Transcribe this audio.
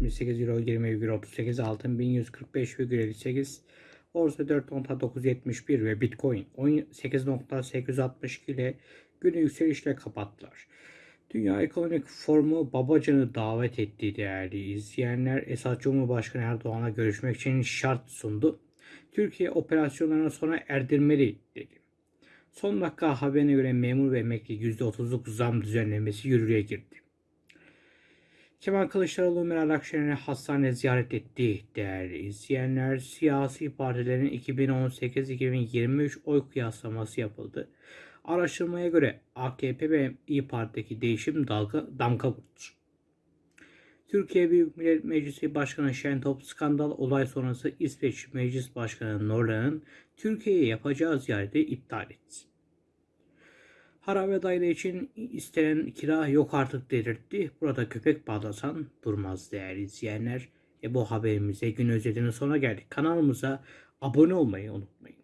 78 euro 20,38 altın 1145,58 borsa 4.971 ve bitcoin 18.862 ile günü yükselişle kapattılar. Dünya Ekonomik Forumu Babacan'ı davet etti değerli izleyenler. Esad Cumhurbaşkanı Erdoğan'la görüşmek için şart sundu. Türkiye operasyonlarını sona erdirmeli dedi. Son dakika haberine göre memur ve emekli %30'luk zam düzenlemesi yürürlüğe girdi. Kemal Kılıçdaroğlu Meral Akşener'i hastane ziyaret etti değerli izleyenler. Siyasi partilerin 2018-2023 oy kıyaslaması yapıldı. Araştırmaya göre AKP ve İyi Parti'deki değişim dalga, damga vurdu. Türkiye Büyük Millet Meclisi Başkanı Şentop skandal olay sonrası İsveç Meclis Başkanı Norland'ın Türkiye'ye yapacağı ziyareti iptal etti. Harabe daire için istenen kira yok artık delirtti. Burada köpek bağlasan durmaz değerli izleyenler. E bu haberimize gün özelinin sona geldik. Kanalımıza abone olmayı unutmayın.